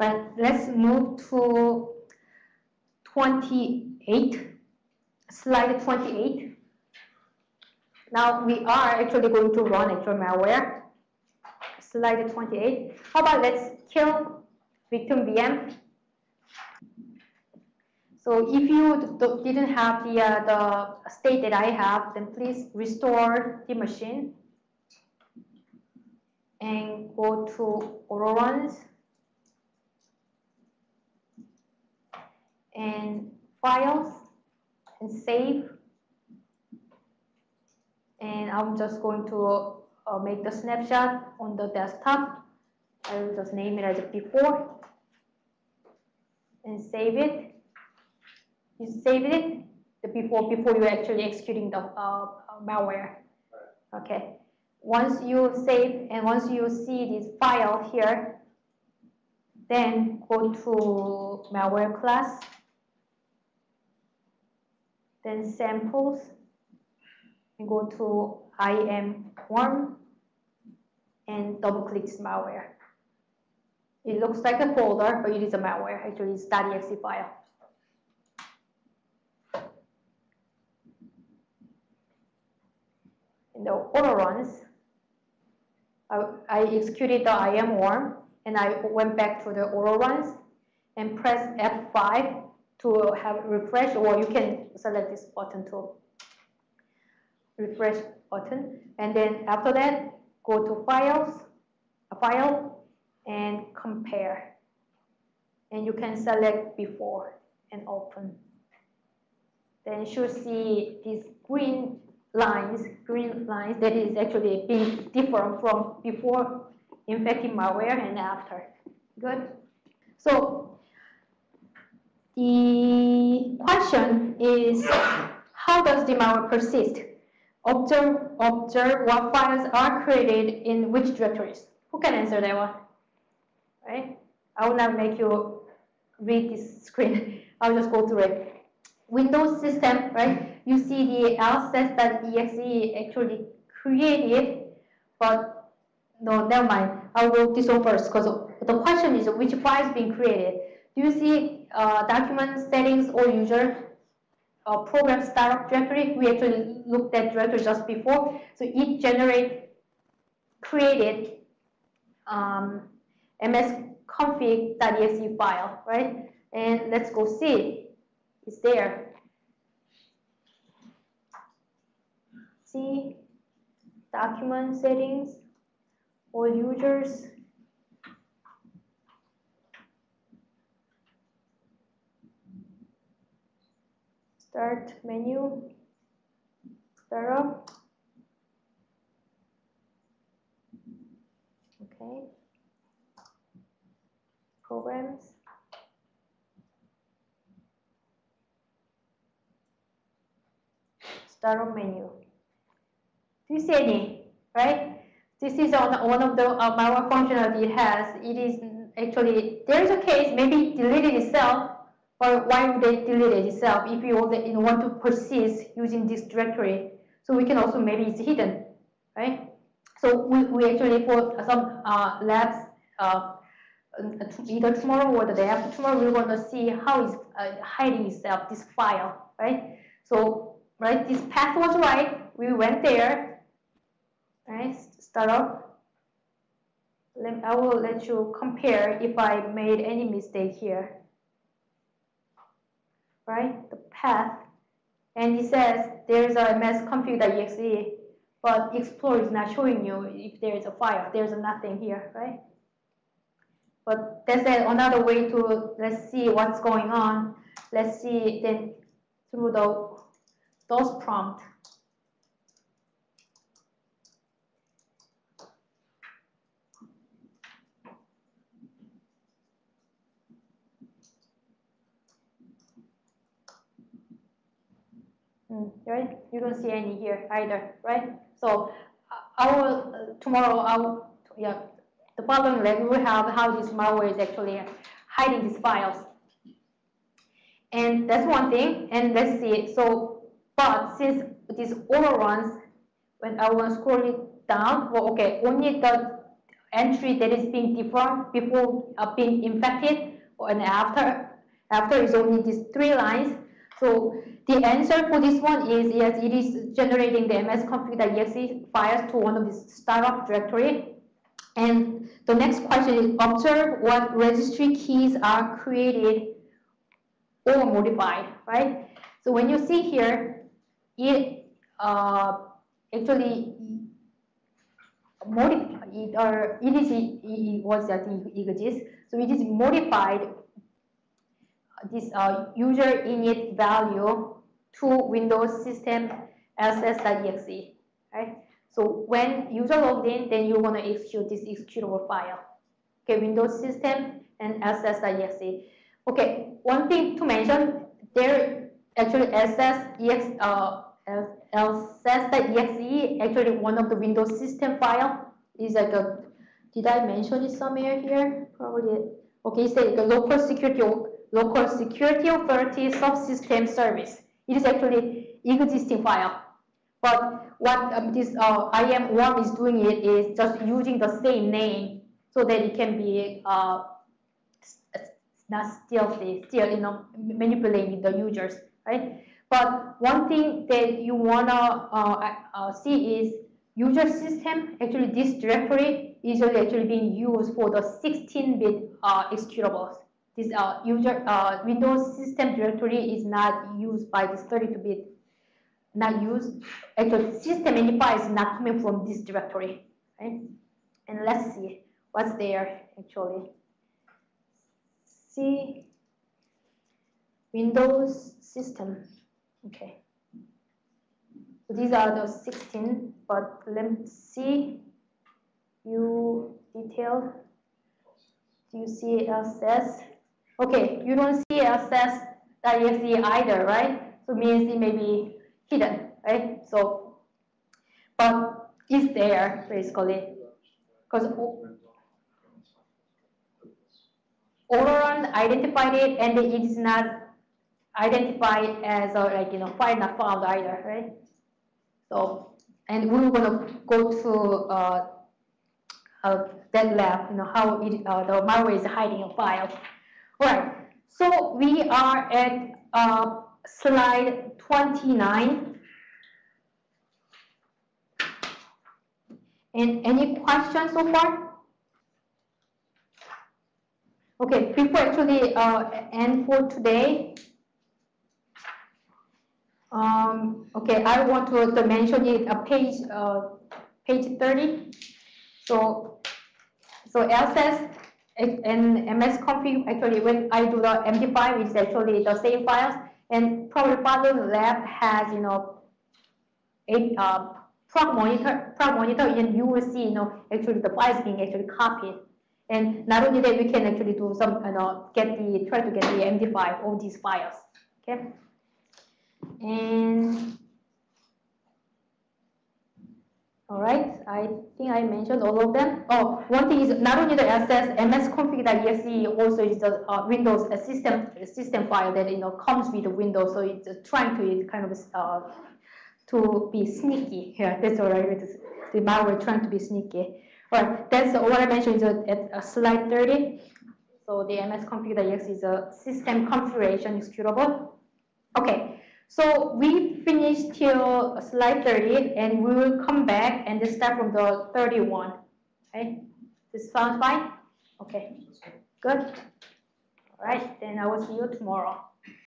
Right, let's move to 28, slide 28. Now we are actually going to run actual malware. Slide 28. How about let's kill victim VM. So if you didn't have the, uh, the state that I have, then please restore the machine and go to auto and files and save. And I'm just going to uh, make the snapshot on the desktop. I will just name it as before. And save it. You save it before before you actually executing the uh, malware. Okay. Once you save and once you see this file here then go to malware class then samples, and go to IM worm and double click malware. It looks like a folder, but it is a malware. Actually, it's .exe file. In the auto runs, I, I executed the IM worm, and I went back to the auto runs and press F5 to have refresh or you can select this button to refresh button. And then after that go to files a file and compare. And you can select before and open. Then you should see these green lines green lines that is actually being different from before. Infecting malware and after. Good? So the question is, how does the malware persist? Observe, observe what files are created in which directories. Who can answer that one? Right? I will not make you read this screen. I'll just go through it. Windows system, right? You see the lsass.exe actually created, but no, never mind. I'll go this one first because the question is which file is being created. Do you see uh, document settings or user uh, program startup directory? We actually looked at directory just before. So it generate created um, msconfig.exe file, right? And let's go see. It's there. See document settings, all users, start menu, startup. Okay. Programs. Startup menu. Do you see any? Right? This is on one of the uh, malware functionality it has. It is actually, there is a case, maybe deleted itself, or why would they delete it itself if you want to persist using this directory? So we can also maybe it's hidden, right? So we, we actually for some uh, labs, uh, either tomorrow or the day after tomorrow, we're going to see how is uh, hiding itself, this file, right? So, right, this path was right. We went there, right? Start off. I will let you compare if I made any mistake here right? The path. And it says there's a msconfig.exe, but Explorer is not showing you if there is a file. There's nothing here, right? But that's another way to let's see what's going on. Let's see then through the DOS prompt. Right? You don't see any here either, right? So I will uh, tomorrow. I will yeah. The following leg we have how this malware is actually hiding these files, and that's one thing. And let's see. So, but since these auto runs, when I will scroll it down, well, okay, only the entry that is being different before uh, being infected and after after is only these three lines. So the answer for this one is yes, it is generating the msconfig.exe files to one of these startup directory. And the next question is observe what registry keys are created or modified, right? So when you see here, it uh, actually modified, it, or it is it was that it exists. So it is modified this uh, user init value to Windows system ss.exe, right? So when user logged in, then you want to execute this executable file. Okay, Windows system and ss.exe. Okay, one thing to mention, there actually ss.exe uh, ss.exe actually one of the Windows system file is like a did I mention it somewhere here? Probably. Okay, it's like a local security local security authority subsystem service. It is actually existing file. But what um, this uh, IM worm is doing it is just using the same name so that it can be uh, not stealthy, still you know manipulating the users, right? But one thing that you wanna uh, uh, see is user system. Actually, this directory is actually being used for the 16-bit uh, executables this uh, user uh, Windows system directory is not used by this 32-bit, not used. Actually, system identifier is not coming from this directory, right? And let's see what's there actually. See Windows system. Okay. So these are the 16, but let me see you detail. Do you see SS? Okay, you don't see access ss.exe either, right? So means it may be hidden, right? So, but it's there basically, because Autoruns identified it and it is not identified as a, like, you know, file not found either, right? So, and we are going to go to uh, uh, that lab, you know, how it, uh, the malware is hiding a file. Right, so we are at uh, slide 29. And any questions so far? Okay, before actually uh, end for today, um, okay, I want to, to mention it a uh, page uh, page 30. So so LSS and MS msconfig actually when I do the MD5 it's actually the same files. And probably Father Lab has you know a uh, monitor proc monitor and you will see you know actually the files being actually copied. And not only that we can actually do some you know get the try to get the MD5 of these files. Okay? And all right, I think I mentioned all of them. Oh, one thing is not only the SS msconfig.exe also is the uh, Windows a system system file that you know comes with the Windows, so it's trying to kind of uh, to be sneaky. Yeah, that's all right. The malware trying to be sneaky. All right, that's what I mentioned is at uh, slide 30. So the msconfig.exe is a system configuration executable. Okay, so we finished till slide 30 and we will come back and start from the 31. Okay, this sounds fine? Okay, good. All right, then I will see you tomorrow.